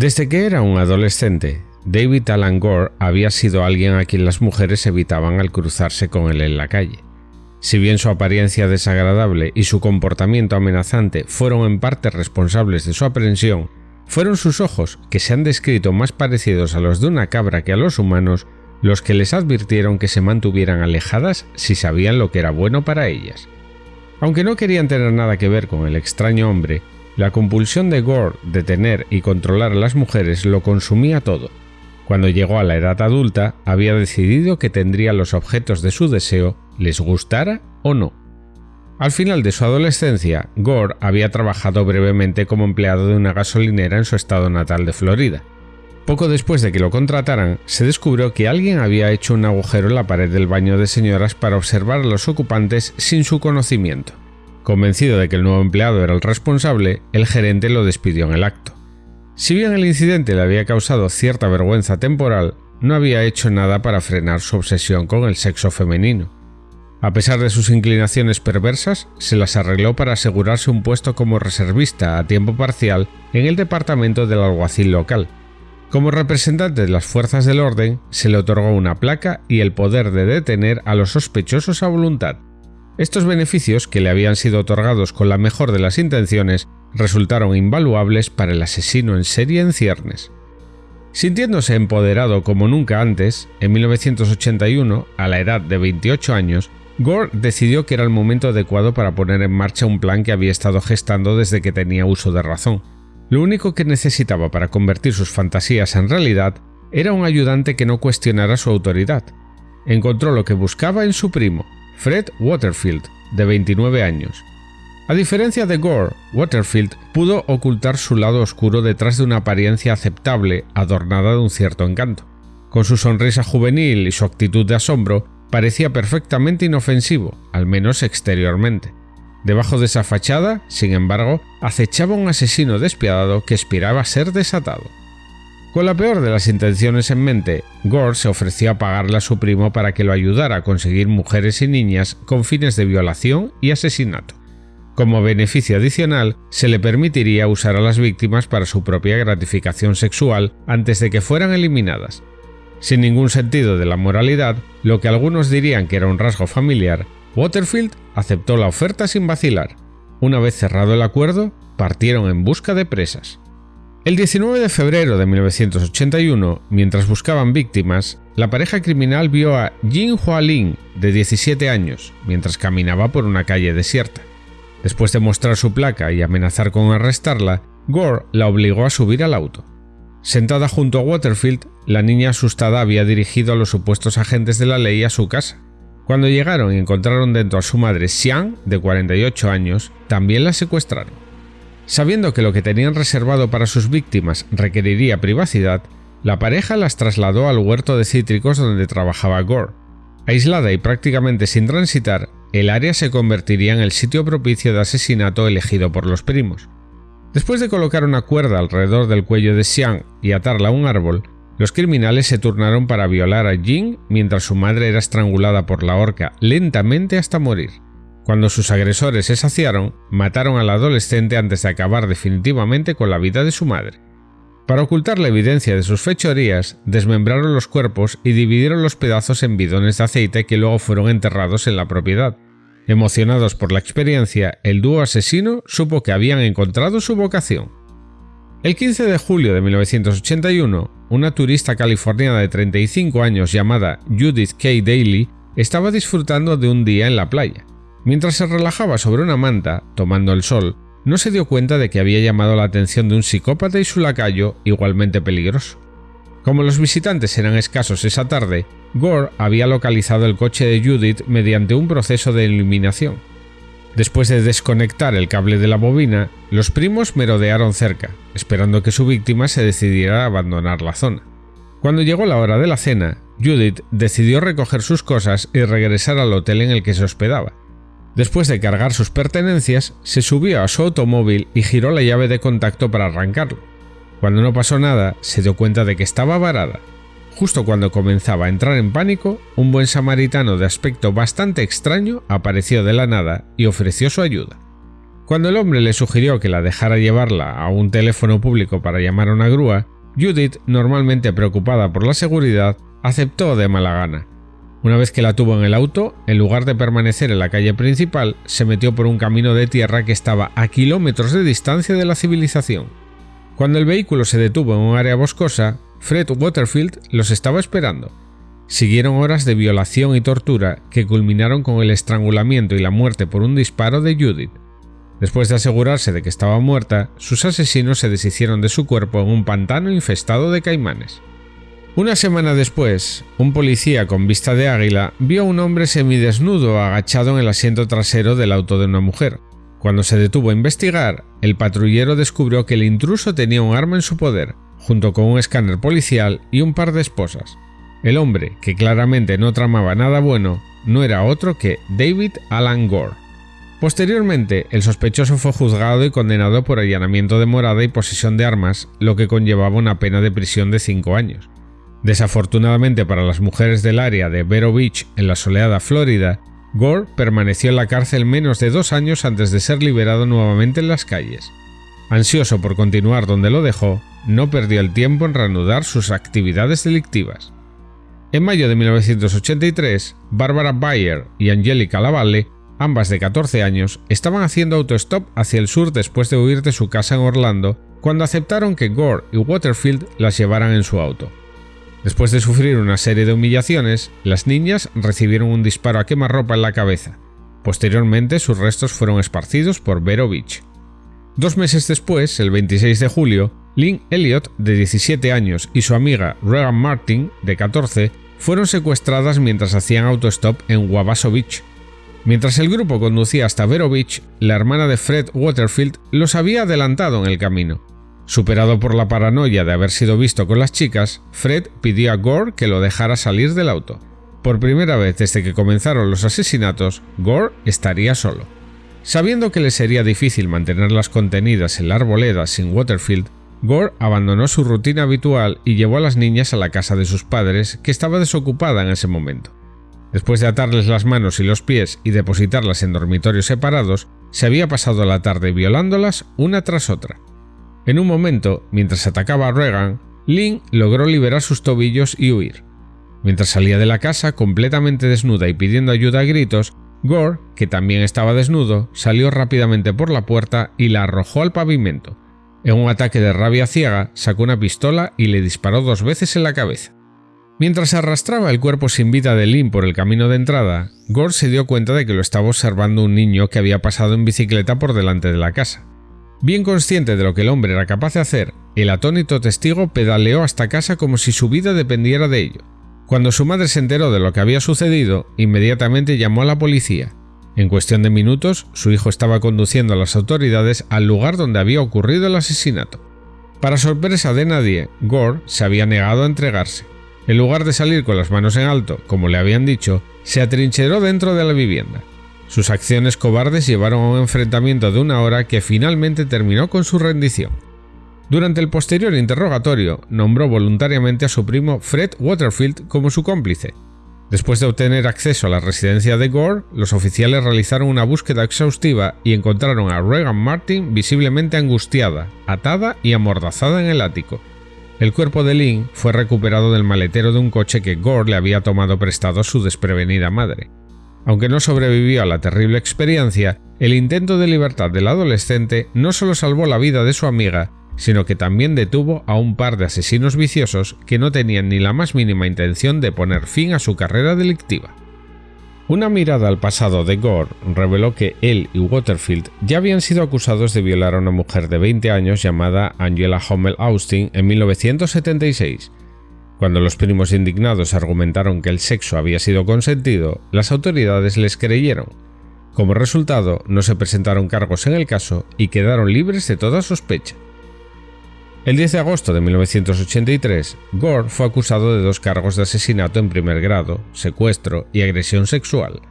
Desde que era un adolescente, David Alan Gore había sido alguien a quien las mujeres evitaban al cruzarse con él en la calle. Si bien su apariencia desagradable y su comportamiento amenazante fueron en parte responsables de su aprehensión, fueron sus ojos, que se han descrito más parecidos a los de una cabra que a los humanos, los que les advirtieron que se mantuvieran alejadas si sabían lo que era bueno para ellas. Aunque no querían tener nada que ver con el extraño hombre, la compulsión de Gore de tener y controlar a las mujeres lo consumía todo. Cuando llegó a la edad adulta, había decidido que tendría los objetos de su deseo, les gustara o no. Al final de su adolescencia, Gore había trabajado brevemente como empleado de una gasolinera en su estado natal de Florida. Poco después de que lo contrataran, se descubrió que alguien había hecho un agujero en la pared del baño de señoras para observar a los ocupantes sin su conocimiento. Convencido de que el nuevo empleado era el responsable, el gerente lo despidió en el acto. Si bien el incidente le había causado cierta vergüenza temporal, no había hecho nada para frenar su obsesión con el sexo femenino. A pesar de sus inclinaciones perversas, se las arregló para asegurarse un puesto como reservista a tiempo parcial en el departamento del alguacil local, como representante de las fuerzas del orden, se le otorgó una placa y el poder de detener a los sospechosos a voluntad. Estos beneficios, que le habían sido otorgados con la mejor de las intenciones, resultaron invaluables para el asesino en serie en ciernes. Sintiéndose empoderado como nunca antes, en 1981, a la edad de 28 años, Gore decidió que era el momento adecuado para poner en marcha un plan que había estado gestando desde que tenía uso de razón. Lo único que necesitaba para convertir sus fantasías en realidad era un ayudante que no cuestionara su autoridad. Encontró lo que buscaba en su primo, Fred Waterfield, de 29 años. A diferencia de Gore, Waterfield pudo ocultar su lado oscuro detrás de una apariencia aceptable adornada de un cierto encanto. Con su sonrisa juvenil y su actitud de asombro, parecía perfectamente inofensivo, al menos exteriormente. Debajo de esa fachada, sin embargo, acechaba un asesino despiadado que aspiraba a ser desatado. Con la peor de las intenciones en mente, Gore se ofreció a pagarle a su primo para que lo ayudara a conseguir mujeres y niñas con fines de violación y asesinato. Como beneficio adicional, se le permitiría usar a las víctimas para su propia gratificación sexual antes de que fueran eliminadas. Sin ningún sentido de la moralidad, lo que algunos dirían que era un rasgo familiar, Waterfield aceptó la oferta sin vacilar. Una vez cerrado el acuerdo, partieron en busca de presas. El 19 de febrero de 1981, mientras buscaban víctimas, la pareja criminal vio a Jin Hualin, de 17 años, mientras caminaba por una calle desierta. Después de mostrar su placa y amenazar con arrestarla, Gore la obligó a subir al auto. Sentada junto a Waterfield, la niña asustada había dirigido a los supuestos agentes de la ley a su casa. Cuando llegaron y encontraron dentro a su madre Xiang, de 48 años, también la secuestraron. Sabiendo que lo que tenían reservado para sus víctimas requeriría privacidad, la pareja las trasladó al huerto de cítricos donde trabajaba Gore. Aislada y prácticamente sin transitar, el área se convertiría en el sitio propicio de asesinato elegido por los primos. Después de colocar una cuerda alrededor del cuello de Xiang y atarla a un árbol, los criminales se turnaron para violar a Jing mientras su madre era estrangulada por la horca lentamente hasta morir. Cuando sus agresores se saciaron, mataron al adolescente antes de acabar definitivamente con la vida de su madre. Para ocultar la evidencia de sus fechorías, desmembraron los cuerpos y dividieron los pedazos en bidones de aceite que luego fueron enterrados en la propiedad. Emocionados por la experiencia, el dúo asesino supo que habían encontrado su vocación. El 15 de julio de 1981, una turista californiana de 35 años llamada Judith K. Daly estaba disfrutando de un día en la playa. Mientras se relajaba sobre una manta, tomando el sol, no se dio cuenta de que había llamado la atención de un psicópata y su lacayo igualmente peligroso. Como los visitantes eran escasos esa tarde, Gore había localizado el coche de Judith mediante un proceso de eliminación. Después de desconectar el cable de la bobina, los primos merodearon cerca, esperando que su víctima se decidiera a abandonar la zona. Cuando llegó la hora de la cena, Judith decidió recoger sus cosas y regresar al hotel en el que se hospedaba. Después de cargar sus pertenencias, se subió a su automóvil y giró la llave de contacto para arrancarlo. Cuando no pasó nada, se dio cuenta de que estaba varada Justo cuando comenzaba a entrar en pánico, un buen samaritano de aspecto bastante extraño apareció de la nada y ofreció su ayuda. Cuando el hombre le sugirió que la dejara llevarla a un teléfono público para llamar a una grúa, Judith, normalmente preocupada por la seguridad, aceptó de mala gana. Una vez que la tuvo en el auto, en lugar de permanecer en la calle principal, se metió por un camino de tierra que estaba a kilómetros de distancia de la civilización. Cuando el vehículo se detuvo en un área boscosa, Fred Waterfield los estaba esperando. Siguieron horas de violación y tortura que culminaron con el estrangulamiento y la muerte por un disparo de Judith. Después de asegurarse de que estaba muerta, sus asesinos se deshicieron de su cuerpo en un pantano infestado de caimanes. Una semana después, un policía con vista de águila vio a un hombre semidesnudo agachado en el asiento trasero del auto de una mujer. Cuando se detuvo a investigar, el patrullero descubrió que el intruso tenía un arma en su poder, junto con un escáner policial y un par de esposas. El hombre, que claramente no tramaba nada bueno, no era otro que David Alan Gore. Posteriormente, el sospechoso fue juzgado y condenado por allanamiento de morada y posesión de armas, lo que conllevaba una pena de prisión de 5 años. Desafortunadamente para las mujeres del área de Vero Beach, en la soleada Florida, Gore permaneció en la cárcel menos de dos años antes de ser liberado nuevamente en las calles. Ansioso por continuar donde lo dejó, no perdió el tiempo en reanudar sus actividades delictivas. En mayo de 1983, Barbara Bayer y Angelica Lavalle ambas de 14 años, estaban haciendo autostop hacia el sur después de huir de su casa en Orlando, cuando aceptaron que Gore y Waterfield las llevaran en su auto. Después de sufrir una serie de humillaciones, las niñas recibieron un disparo a quemarropa en la cabeza. Posteriormente, sus restos fueron esparcidos por Vero Beach. Dos meses después, el 26 de julio, Lynn Elliott, de 17 años, y su amiga Regan Martin, de 14, fueron secuestradas mientras hacían autostop en Wabasso Beach, Mientras el grupo conducía hasta Vero Beach, la hermana de Fred Waterfield los había adelantado en el camino. Superado por la paranoia de haber sido visto con las chicas, Fred pidió a Gore que lo dejara salir del auto. Por primera vez desde que comenzaron los asesinatos, Gore estaría solo. Sabiendo que le sería difícil mantenerlas contenidas en la arboleda sin Waterfield, Gore abandonó su rutina habitual y llevó a las niñas a la casa de sus padres, que estaba desocupada en ese momento. Después de atarles las manos y los pies y depositarlas en dormitorios separados, se había pasado la tarde violándolas una tras otra. En un momento, mientras atacaba a Regan, Lynn logró liberar sus tobillos y huir. Mientras salía de la casa completamente desnuda y pidiendo ayuda a gritos, Gore, que también estaba desnudo, salió rápidamente por la puerta y la arrojó al pavimento. En un ataque de rabia ciega, sacó una pistola y le disparó dos veces en la cabeza. Mientras arrastraba el cuerpo sin vida de Lynn por el camino de entrada, Gore se dio cuenta de que lo estaba observando un niño que había pasado en bicicleta por delante de la casa. Bien consciente de lo que el hombre era capaz de hacer, el atónito testigo pedaleó hasta casa como si su vida dependiera de ello. Cuando su madre se enteró de lo que había sucedido, inmediatamente llamó a la policía. En cuestión de minutos, su hijo estaba conduciendo a las autoridades al lugar donde había ocurrido el asesinato. Para sorpresa de nadie, Gore se había negado a entregarse. En lugar de salir con las manos en alto, como le habían dicho, se atrincheró dentro de la vivienda. Sus acciones cobardes llevaron a un enfrentamiento de una hora que finalmente terminó con su rendición. Durante el posterior interrogatorio, nombró voluntariamente a su primo Fred Waterfield como su cómplice. Después de obtener acceso a la residencia de Gore, los oficiales realizaron una búsqueda exhaustiva y encontraron a Regan Martin visiblemente angustiada, atada y amordazada en el ático. El cuerpo de Lynn fue recuperado del maletero de un coche que Gore le había tomado prestado a su desprevenida madre. Aunque no sobrevivió a la terrible experiencia, el intento de libertad del adolescente no solo salvó la vida de su amiga, sino que también detuvo a un par de asesinos viciosos que no tenían ni la más mínima intención de poner fin a su carrera delictiva. Una mirada al pasado de Gore reveló que él y Waterfield ya habían sido acusados de violar a una mujer de 20 años llamada Angela Hummel Austin en 1976. Cuando los primos indignados argumentaron que el sexo había sido consentido, las autoridades les creyeron. Como resultado, no se presentaron cargos en el caso y quedaron libres de toda sospecha. El 10 de agosto de 1983, Gore fue acusado de dos cargos de asesinato en primer grado, secuestro y agresión sexual.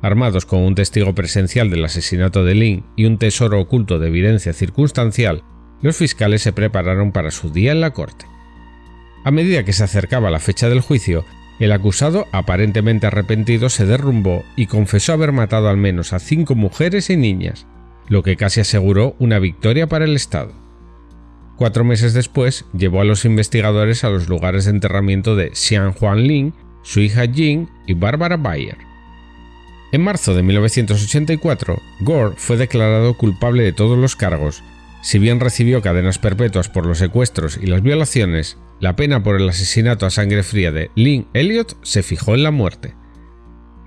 Armados con un testigo presencial del asesinato de Lynn y un tesoro oculto de evidencia circunstancial, los fiscales se prepararon para su día en la corte. A medida que se acercaba la fecha del juicio, el acusado, aparentemente arrepentido, se derrumbó y confesó haber matado al menos a cinco mujeres y niñas. lo que casi aseguró una victoria para el Estado. Cuatro meses después, llevó a los investigadores a los lugares de enterramiento de Xian Huanling, su hija Jing y Barbara Bayer. En marzo de 1984, Gore fue declarado culpable de todos los cargos. Si bien recibió cadenas perpetuas por los secuestros y las violaciones, la pena por el asesinato a sangre fría de Lynn Elliot se fijó en la muerte.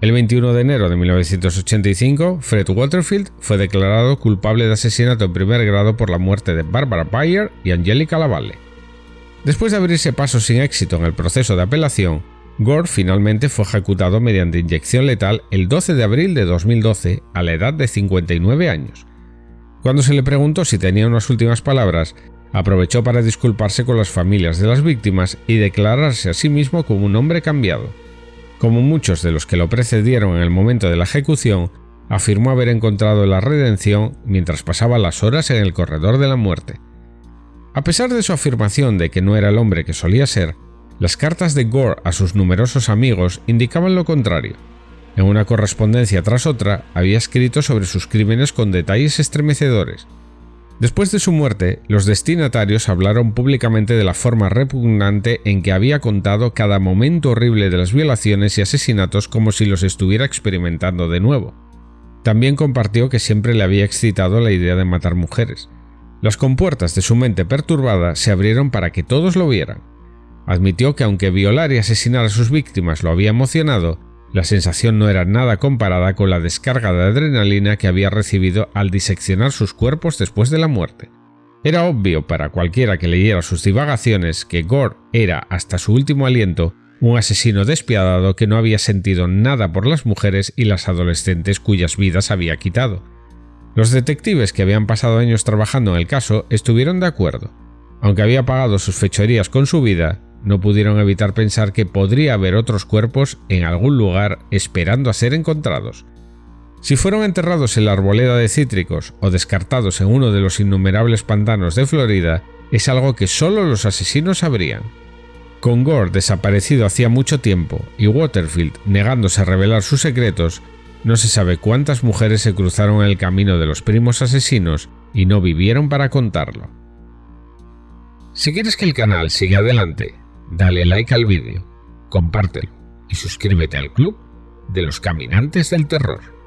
El 21 de enero de 1985, Fred Waterfield fue declarado culpable de asesinato en primer grado por la muerte de Barbara Bayer y Angelica Lavalle. Después de abrirse paso sin éxito en el proceso de apelación, Gore finalmente fue ejecutado mediante inyección letal el 12 de abril de 2012 a la edad de 59 años. Cuando se le preguntó si tenía unas últimas palabras, aprovechó para disculparse con las familias de las víctimas y declararse a sí mismo como un hombre cambiado. Como muchos de los que lo precedieron en el momento de la ejecución, afirmó haber encontrado la redención mientras pasaba las horas en el corredor de la muerte. A pesar de su afirmación de que no era el hombre que solía ser, las cartas de Gore a sus numerosos amigos indicaban lo contrario. En una correspondencia tras otra había escrito sobre sus crímenes con detalles estremecedores, Después de su muerte, los destinatarios hablaron públicamente de la forma repugnante en que había contado cada momento horrible de las violaciones y asesinatos como si los estuviera experimentando de nuevo. También compartió que siempre le había excitado la idea de matar mujeres. Las compuertas de su mente perturbada se abrieron para que todos lo vieran. Admitió que aunque violar y asesinar a sus víctimas lo había emocionado, la sensación no era nada comparada con la descarga de adrenalina que había recibido al diseccionar sus cuerpos después de la muerte. Era obvio para cualquiera que leyera sus divagaciones que Gore era, hasta su último aliento, un asesino despiadado que no había sentido nada por las mujeres y las adolescentes cuyas vidas había quitado. Los detectives que habían pasado años trabajando en el caso estuvieron de acuerdo. Aunque había pagado sus fechorías con su vida, no pudieron evitar pensar que podría haber otros cuerpos en algún lugar esperando a ser encontrados. Si fueron enterrados en la arboleda de cítricos o descartados en uno de los innumerables pantanos de Florida, es algo que solo los asesinos sabrían. Con Gore desaparecido hacía mucho tiempo y Waterfield negándose a revelar sus secretos, no se sabe cuántas mujeres se cruzaron en el camino de los primos asesinos y no vivieron para contarlo. Si quieres que el canal siga adelante, dale like al vídeo, compártelo y suscríbete al club de los caminantes del terror.